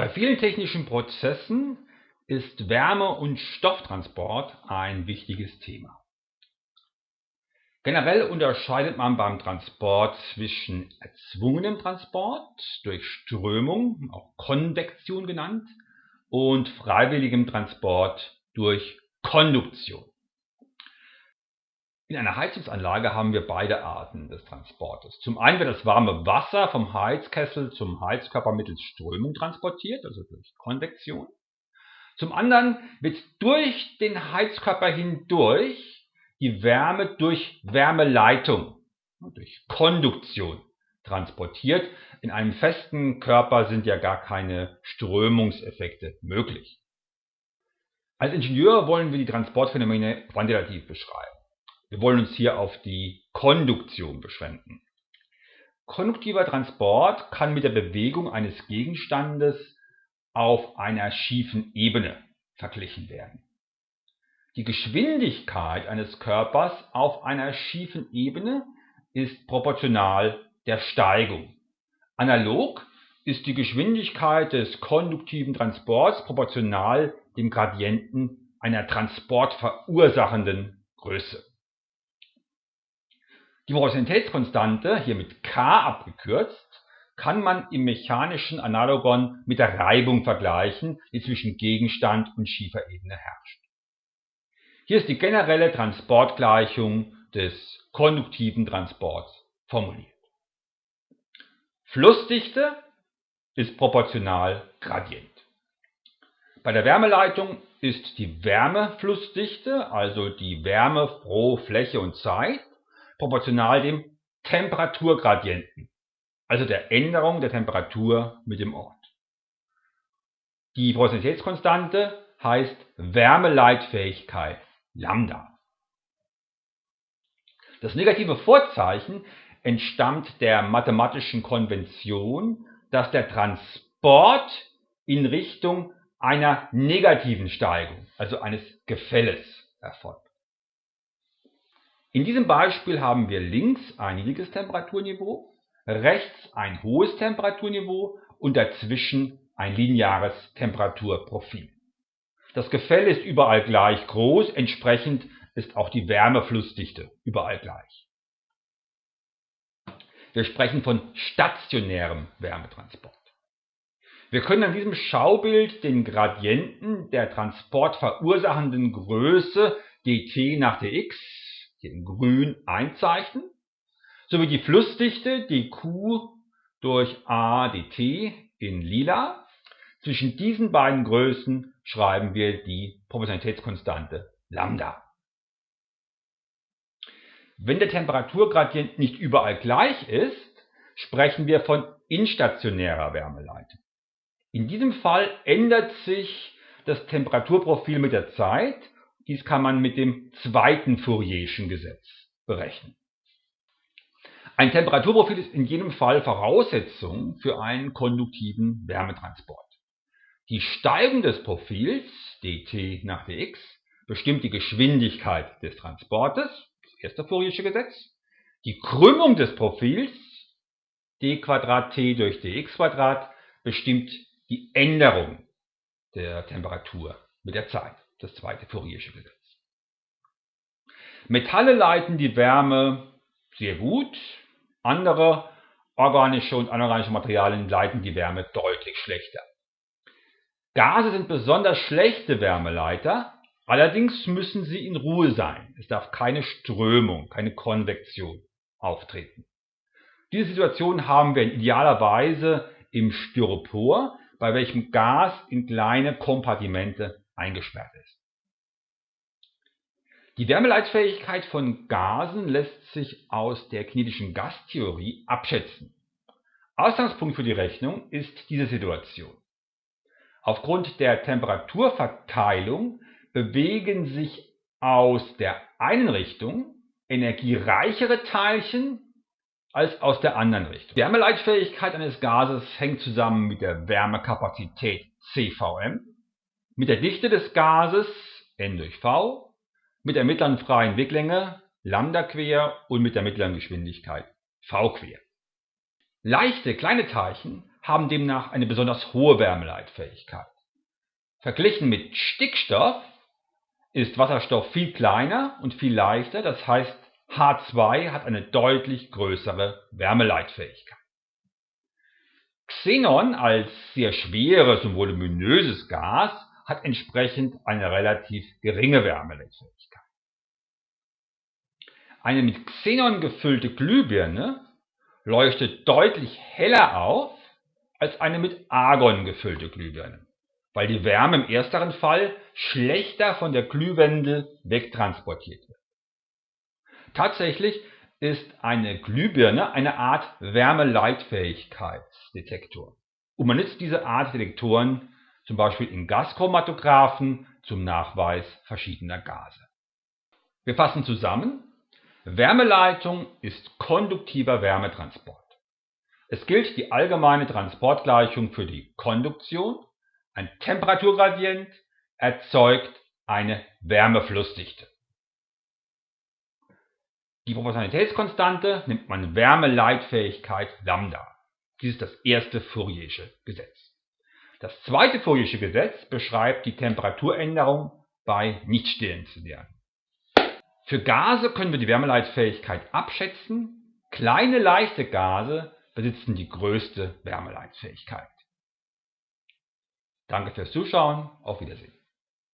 Bei vielen technischen Prozessen ist Wärme- und Stofftransport ein wichtiges Thema. Generell unterscheidet man beim Transport zwischen erzwungenem Transport durch Strömung, auch Konvektion genannt, und freiwilligem Transport durch Konduktion. In einer Heizungsanlage haben wir beide Arten des Transportes. Zum einen wird das warme Wasser vom Heizkessel zum Heizkörper mittels Strömung transportiert, also durch Konvektion. Zum anderen wird durch den Heizkörper hindurch die Wärme durch Wärmeleitung, durch Konduktion transportiert. In einem festen Körper sind ja gar keine Strömungseffekte möglich. Als Ingenieur wollen wir die Transportphänomene quantitativ beschreiben. Wir wollen uns hier auf die Konduktion beschränken. Konduktiver Transport kann mit der Bewegung eines Gegenstandes auf einer schiefen Ebene verglichen werden. Die Geschwindigkeit eines Körpers auf einer schiefen Ebene ist proportional der Steigung. Analog ist die Geschwindigkeit des konduktiven Transports proportional dem Gradienten einer transportverursachenden Größe. Die Velocitätskonstante, hier mit k abgekürzt, kann man im mechanischen Analogon mit der Reibung vergleichen, die zwischen Gegenstand und schiefer Ebene herrscht. Hier ist die generelle Transportgleichung des konduktiven Transports formuliert. Flussdichte ist proportional Gradient. Bei der Wärmeleitung ist die Wärmeflussdichte, also die Wärme pro Fläche und Zeit, proportional dem Temperaturgradienten, also der Änderung der Temperatur mit dem Ort. Die Porositätskonstante heißt Wärmeleitfähigkeit Lambda. Das negative Vorzeichen entstammt der mathematischen Konvention, dass der Transport in Richtung einer negativen Steigung, also eines Gefälles, erfolgt. In diesem Beispiel haben wir links ein niedriges Temperaturniveau, rechts ein hohes Temperaturniveau und dazwischen ein lineares Temperaturprofil. Das Gefäll ist überall gleich groß, entsprechend ist auch die Wärmeflussdichte überall gleich. Wir sprechen von stationärem Wärmetransport. Wir können an diesem Schaubild den Gradienten der transportverursachenden Größe dt nach dx, hier in grün, einzeichnen, sowie die Flussdichte dq durch a dt in lila. Zwischen diesen beiden Größen schreiben wir die Proportionalitätskonstante Lambda. Wenn der Temperaturgradient nicht überall gleich ist, sprechen wir von instationärer Wärmeleitung. In diesem Fall ändert sich das Temperaturprofil mit der Zeit. Dies kann man mit dem zweiten Fourierschen Gesetz berechnen. Ein Temperaturprofil ist in jedem Fall Voraussetzung für einen konduktiven Wärmetransport. Die Steigung des Profils dt nach dx bestimmt die Geschwindigkeit des Transportes, das erste Fouriersche Gesetz. Die Krümmung des Profils d t durch dx bestimmt die Änderung der Temperatur mit der Zeit, das zweite Fouriersche Gesetz. Metalle leiten die Wärme sehr gut, andere organische und anorganische Materialien leiten die Wärme deutlich schlechter. Gase sind besonders schlechte Wärmeleiter, allerdings müssen sie in Ruhe sein. Es darf keine Strömung, keine Konvektion auftreten. Diese Situation haben wir idealerweise im Styropor, bei welchem Gas in kleine Kompartimente eingesperrt ist. Die Wärmeleitfähigkeit von Gasen lässt sich aus der kinetischen Gastheorie abschätzen. Ausgangspunkt für die Rechnung ist diese Situation. Aufgrund der Temperaturverteilung bewegen sich aus der einen Richtung energiereichere Teilchen als aus der anderen Richtung. Die Wärmeleitfähigkeit eines Gases hängt zusammen mit der Wärmekapazität CVM, mit der Dichte des Gases N durch V, mit der mittleren freien Weglänge Lambda quer und mit der mittleren Geschwindigkeit V quer. Leichte kleine Teilchen haben demnach eine besonders hohe Wärmeleitfähigkeit. Verglichen mit Stickstoff ist Wasserstoff viel kleiner und viel leichter, das heißt H2 hat eine deutlich größere Wärmeleitfähigkeit. Xenon als sehr schweres und voluminöses Gas hat entsprechend eine relativ geringe Wärmeleitfähigkeit. Eine mit Xenon gefüllte Glühbirne leuchtet deutlich heller auf als eine mit Argon gefüllte Glühbirne, weil die Wärme im ersteren Fall schlechter von der Glühwendel wegtransportiert wird. Tatsächlich ist eine Glühbirne eine Art Wärmeleitfähigkeitsdetektor und man nutzt diese Art Detektoren zum Beispiel in Gaschromatographen zum Nachweis verschiedener Gase. Wir fassen zusammen. Wärmeleitung ist konduktiver Wärmetransport. Es gilt die allgemeine Transportgleichung für die Konduktion. Ein Temperaturgradient erzeugt eine Wärmeflussdichte. Die Proportionalitätskonstante nimmt man Wärmeleitfähigkeit Lambda. Dies ist das erste Fouriersche Gesetz. Das zweite Fouriersche Gesetz beschreibt die Temperaturänderung bei Nichtstellenszenären. Für Gase können wir die Wärmeleitfähigkeit abschätzen. Kleine leichte Gase besitzen die größte Wärmeleitfähigkeit. Danke fürs Zuschauen. Auf Wiedersehen.